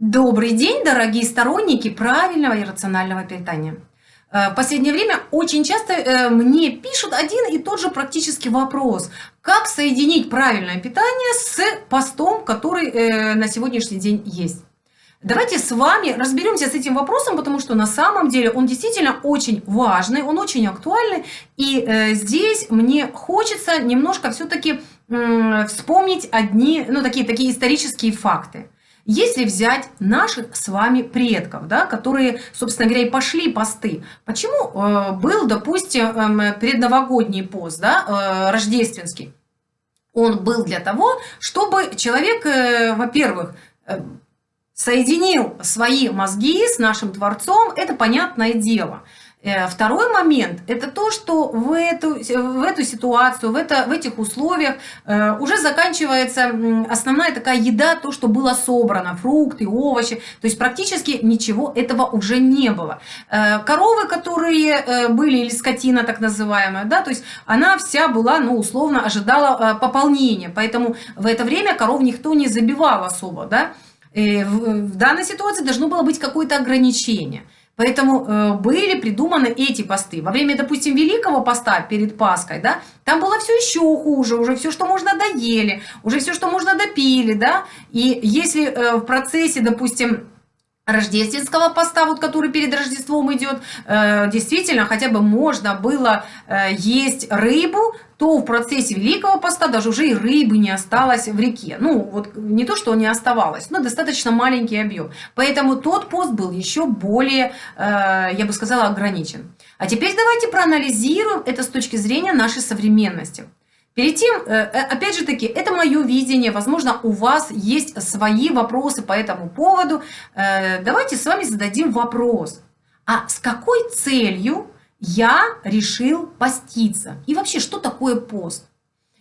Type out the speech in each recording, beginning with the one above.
Добрый день, дорогие сторонники правильного и рационального питания. Э, в последнее время очень часто э, мне пишут один и тот же практически вопрос. Как соединить правильное питание с постом, который э, на сегодняшний день есть? Давайте с вами разберемся с этим вопросом, потому что на самом деле он действительно очень важный, он очень актуальный. И здесь мне хочется немножко все-таки вспомнить одни, ну такие, такие исторические факты. Если взять наших с вами предков, да, которые, собственно говоря, и пошли посты, почему э, был, допустим, э, предновогодний пост, да, э, рождественский? Он был для того, чтобы человек, э, во-первых, э, соединил свои мозги с нашим Творцом, это понятное дело – второй момент – это то, что в эту, в эту ситуацию, в, это, в этих условиях э, уже заканчивается основная такая еда, то, что было собрано, фрукты, овощи. То есть практически ничего этого уже не было. Э, коровы, которые были, или скотина так называемая, да, то есть она вся была, ну, условно, ожидала пополнения. Поэтому в это время коров никто не забивал особо, да. В данной ситуации должно было быть какое-то ограничение – Поэтому э, были придуманы эти посты. Во время, допустим, Великого поста перед Пасхой, да, там было все еще хуже, уже все, что можно, доели, уже все, что можно, допили, да. И если э, в процессе, допустим, рождественского поста, вот который перед Рождеством идет, э, действительно хотя бы можно было э, есть рыбу, то в процессе Великого поста даже уже и рыбы не осталось в реке. Ну, вот не то, что не оставалось, но достаточно маленький объем. Поэтому тот пост был еще более, э, я бы сказала, ограничен. А теперь давайте проанализируем это с точки зрения нашей современности. Перед тем, э, э, опять же таки, это мое видение, возможно, у вас есть свои вопросы по этому поводу. Э, давайте с вами зададим вопрос. А с какой целью я решил поститься? И вообще, что такое пост?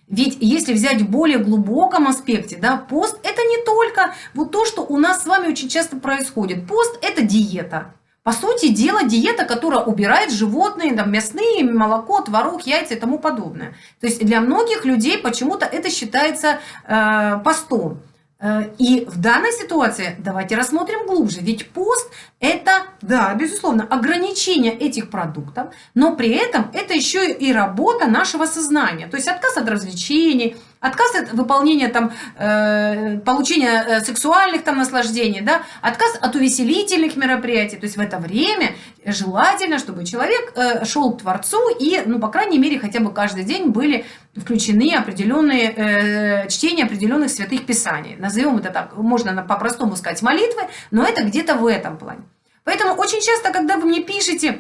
Ведь если взять в более глубоком аспекте, да, пост – это не только вот то, что у нас с вами очень часто происходит. Пост – это диета. По сути дела, диета, которая убирает животные, там, мясные, молоко, творог, яйца и тому подобное. То есть для многих людей почему-то это считается э, постом. Э, и в данной ситуации давайте рассмотрим глубже. Ведь пост – это, да, безусловно, ограничение этих продуктов, но при этом это еще и работа нашего сознания. То есть отказ от развлечений, отказ от выполнения там э, получения э, сексуальных там наслаждений, да, отказ от увеселительных мероприятий. То есть в это время желательно, чтобы человек э, шел к Творцу и, ну, по крайней мере, хотя бы каждый день были включены определенные э, чтения определенных святых писаний. Назовем это так, можно по-простому сказать молитвы, но это где-то в этом плане. Поэтому очень часто, когда вы мне пишете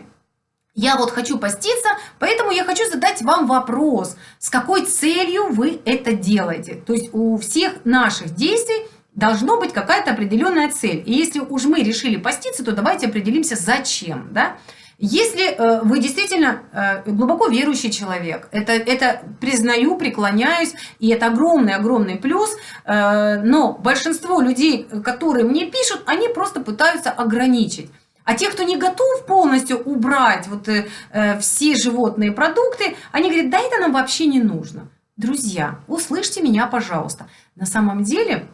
я вот хочу поститься, поэтому я хочу задать вам вопрос, с какой целью вы это делаете. То есть у всех наших действий должно быть какая-то определенная цель. И если уж мы решили поститься, то давайте определимся, зачем. Да? Если э, вы действительно э, глубоко верующий человек, это, это признаю, преклоняюсь, и это огромный-огромный плюс, э, но большинство людей, которые мне пишут, они просто пытаются ограничить. А те, кто не готов полностью убрать вот, э, э, все животные продукты, они говорят, да это нам вообще не нужно. Друзья, услышьте меня, пожалуйста. На самом деле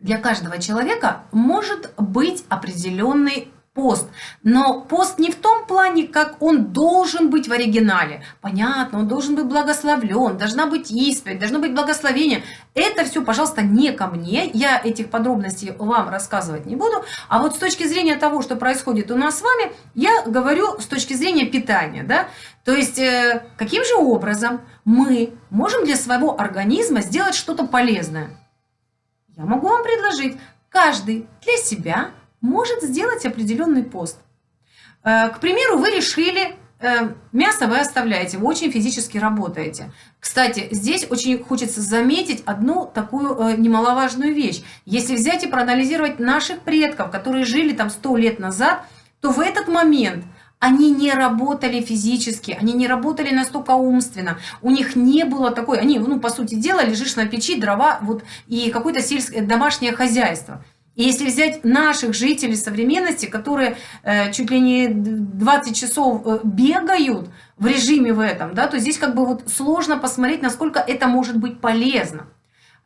для каждого человека может быть определенный пост. Но пост не в том плане, как он должен быть в оригинале. Понятно, он должен быть благословлен, должна быть исповедь, должно быть благословение. Это все, пожалуйста, не ко мне. Я этих подробностей вам рассказывать не буду. А вот с точки зрения того, что происходит у нас с вами, я говорю с точки зрения питания. Да? То есть, э, каким же образом мы можем для своего организма сделать что-то полезное? Я могу вам предложить каждый для себя может сделать определенный пост. Э, к примеру, вы решили, э, мясо вы оставляете, вы очень физически работаете. Кстати, здесь очень хочется заметить одну такую э, немаловажную вещь. Если взять и проанализировать наших предков, которые жили там 100 лет назад, то в этот момент они не работали физически, они не работали настолько умственно, у них не было такой, они, ну, по сути дела, лежишь на печи, дрова, вот, и какое-то сельское домашнее хозяйство. Если взять наших жителей современности, которые э, чуть ли не 20 часов э, бегают в режиме в этом, да, то здесь как бы вот сложно посмотреть, насколько это может быть полезно.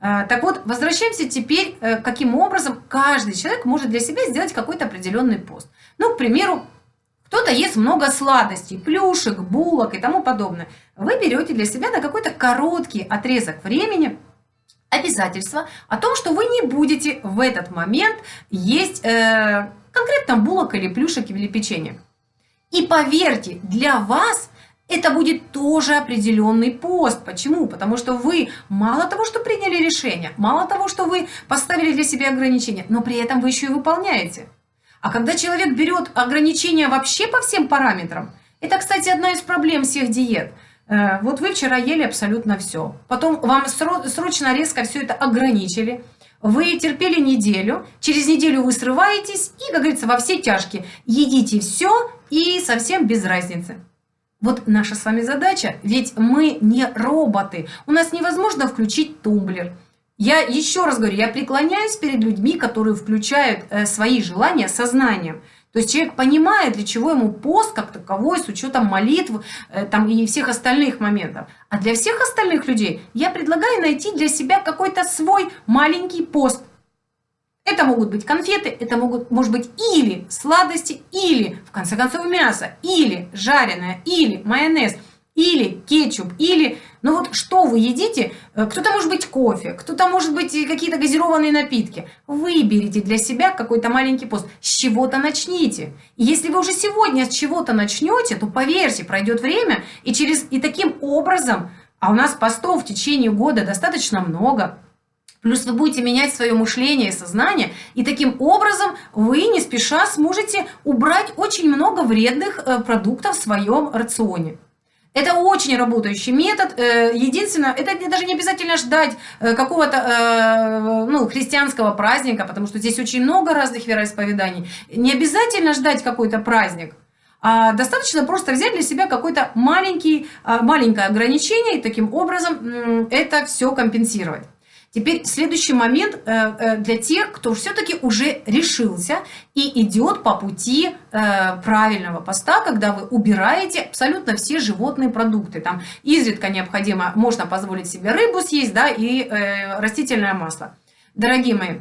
Э, так вот, возвращаемся теперь, каким образом каждый человек может для себя сделать какой-то определенный пост. Ну, к примеру, кто-то ест много сладостей, плюшек, булок и тому подобное. Вы берете для себя на какой-то короткий отрезок времени обязательство о том, что вы не будете в этот момент есть э, конкретно булок или плюшек или печенье. И поверьте, для вас это будет тоже определенный пост. Почему? Потому что вы мало того, что приняли решение, мало того, что вы поставили для себя ограничения, но при этом вы еще и выполняете. А когда человек берет ограничения вообще по всем параметрам, это, кстати, одна из проблем всех диет. Э, вот вы вчера ели абсолютно все. Потом вам срочно резко все это ограничили. Вы терпели неделю, через неделю вы срываетесь и, как говорится, во все тяжкие. Едите все и совсем без разницы. Вот наша с вами задача, ведь мы не роботы. У нас невозможно включить тумблер. Я еще раз говорю, я преклоняюсь перед людьми, которые включают э, свои желания сознанием. То есть человек понимает, для чего ему пост как таковой, с учетом молитв э, там, и всех остальных моментов. А для всех остальных людей я предлагаю найти для себя какой-то свой маленький пост. Это могут быть конфеты, это могут, может быть или сладости, или, в конце концов, мясо, или жареное, или майонез – или кетчуп, или, ну вот что вы едите, э, кто-то может быть кофе, кто-то может быть какие-то газированные напитки. Выберите для себя какой-то маленький пост, с чего-то начните. И если вы уже сегодня с чего-то начнете, то поверьте, пройдет время, и, через, и таким образом, а у нас постов в течение года достаточно много, Плюс вы будете менять свое мышление и сознание, и таким образом вы не спеша сможете убрать очень много вредных э, продуктов в своем рационе. Это очень работающий метод. Э, единственное, это даже не обязательно ждать э, какого-то э, ну, христианского праздника, потому что здесь очень много разных вероисповеданий. Не обязательно ждать какой-то праздник. А достаточно просто взять для себя маленький, а, маленькое ограничение и таким образом это все компенсировать. Теперь следующий момент э, э, для тех, кто все-таки уже решился и идет по пути э, правильного поста, когда вы убираете абсолютно все животные продукты. Там изредка необходимо, можно позволить себе рыбу съесть, да, и растительное масло. Дорогие мои,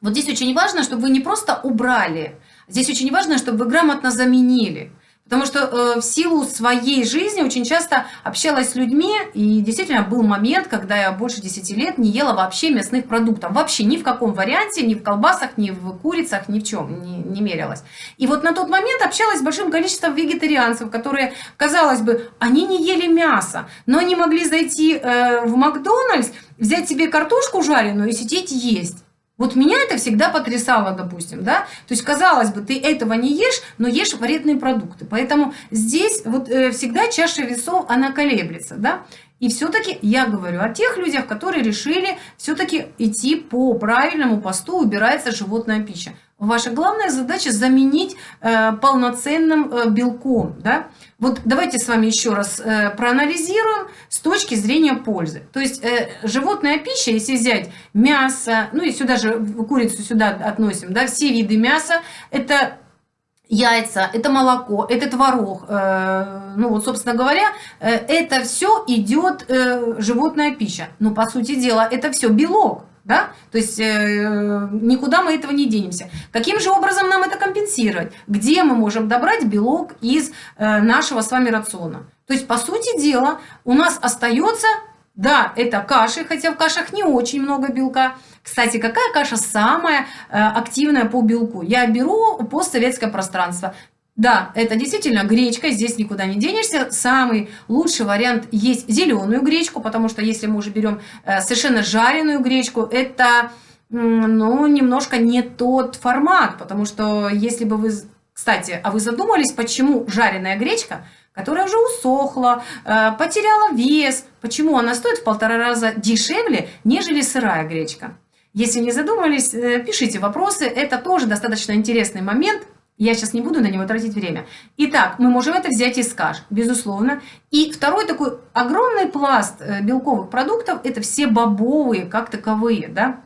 вот здесь очень важно, чтобы вы не просто убрали, здесь очень важно, чтобы вы грамотно заменили. Потому что э, в силу своей жизни очень часто общалась с людьми, и действительно был момент, когда я больше 10 лет не ела вообще мясных продуктов. Вообще ни в каком варианте, ни в колбасах, ни в курицах, ни в чем не, не мерилась. И вот на тот момент общалась с большим количеством вегетарианцев, которые, казалось бы, они не ели мясо, но они могли зайти э, в Макдональдс, взять себе картошку жареную и сидеть есть. Вот меня это всегда потрясало, допустим, да. То есть, казалось бы, ты этого не ешь, но ешь вредные продукты. Поэтому здесь вот э, всегда чаша весов, она колеблется, да. И все-таки я говорю о тех людях, которые решили все-таки идти по правильному посту, убирается животная пища. Ваша главная задача заменить э, полноценным э, белком. Да? Вот давайте с вами еще раз э, проанализируем с точки зрения пользы. То есть э, животная пища, если взять мясо, ну и сюда же курицу сюда относим, да, все виды мяса, это яйца, это молоко, это творог. Э, ну вот, собственно говоря, э, это все идет э, животная пища. Но по сути дела это все белок. Да? То есть никуда мы этого не денемся. Каким же образом нам это компенсировать? Где мы можем добрать белок из нашего с вами рациона? То есть, по сути дела, у нас остается, да, это каши, хотя в кашах не очень много белка. Кстати, какая каша самая э, активная по белку? Я беру постсоветское пространство. Да, это действительно гречка, здесь никуда не денешься. Самый лучший вариант есть зеленую гречку, потому что если мы уже берем э, совершенно жареную гречку, это ну, немножко не тот формат, потому что если бы вы... Кстати, а вы задумались, почему жареная гречка, которая уже усохла, э, потеряла вес, почему она стоит в полтора раза дешевле, нежели сырая гречка? Если не задумались, э, пишите вопросы, это тоже достаточно интересный момент – я сейчас не буду на него тратить время. Итак, мы можем это взять из каш, безусловно. И второй такой огромный пласт э, белковых продуктов – это все бобовые, как таковые. Да?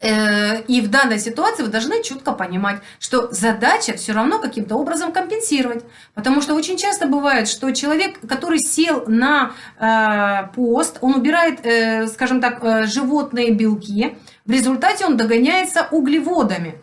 Э, и в данной ситуации вы должны четко понимать, что задача все равно каким-то образом компенсировать. Потому что очень часто бывает, что человек, который сел на э, пост, он убирает, э, скажем так, животные белки, в результате он догоняется углеводами.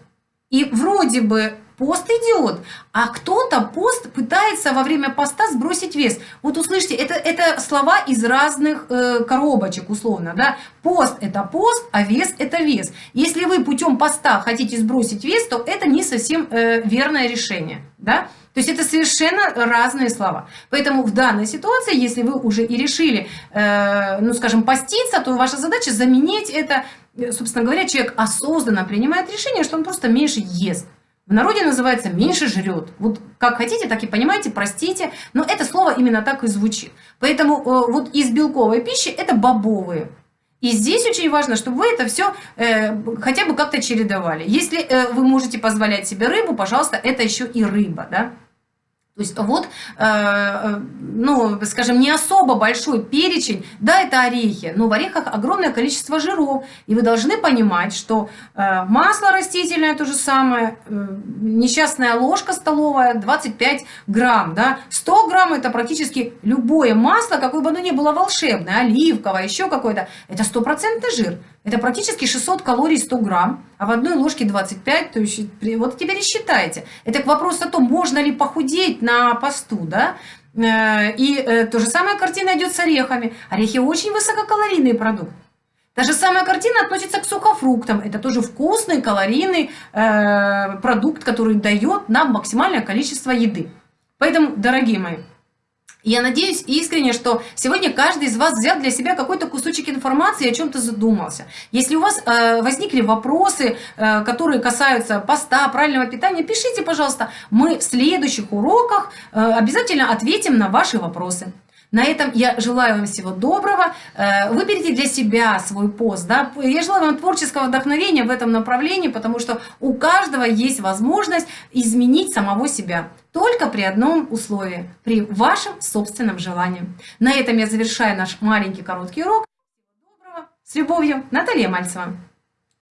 И вроде бы пост идет, а кто-то пост пытается во время поста сбросить вес. Вот услышьте, это, это слова из разных э, коробочек условно. Да? Пост – это пост, а вес – это вес. Если вы путем поста хотите сбросить вес, то это не совсем э, верное решение. Да? То есть это совершенно разные слова. Поэтому в данной ситуации, если вы уже и решили, э, ну скажем, поститься, то ваша задача заменить это, собственно говоря, человек осознанно принимает решение, что он просто меньше ест. В народе называется «меньше жрет». Вот как хотите, так и понимаете, простите, но это слово именно так и звучит. Поэтому э, вот из белковой пищи это бобовые. И здесь очень важно, чтобы вы это все э, хотя бы как-то чередовали. Если э, вы можете позволять себе рыбу, пожалуйста, это еще и рыба, да. То есть вот, э, э, ну, скажем, не особо большой перечень, да, это орехи, но в орехах огромное количество жиров, и вы должны понимать, что э, масло растительное то же самое, несчастная ложка столовая 25 грамм, да, 100 грамм это практически любое масло, какое бы оно ни было волшебное, оливковое, еще какое-то, это стопроцентный жир. Это практически 600 калорий 100 грамм, а в одной ложке 25, то есть вот теперь и считайте. Это к вопросу о том, можно ли похудеть на посту, да? Э, и э, то же самая картина идет с орехами. Орехи очень высококалорийный продукт. Та же самая картина относится к сухофруктам. Это тоже вкусный, калорийный э, продукт, который дает нам максимальное количество еды. Поэтому, дорогие мои, я надеюсь искренне, что сегодня каждый из вас взял для себя какой-то кусочек информации и о чем-то задумался. Если у вас э, возникли вопросы, э, которые касаются поста, правильного питания, пишите, пожалуйста. Мы в следующих уроках э, обязательно ответим на ваши вопросы. На этом я желаю вам всего доброго. Э, выберите для себя свой пост. Да? Я желаю вам творческого вдохновения в этом направлении, потому что у каждого есть возможность изменить самого себя. Только при одном условии, при вашем собственном желании. На этом я завершаю наш маленький короткий урок. С любовью, Наталья Мальцева.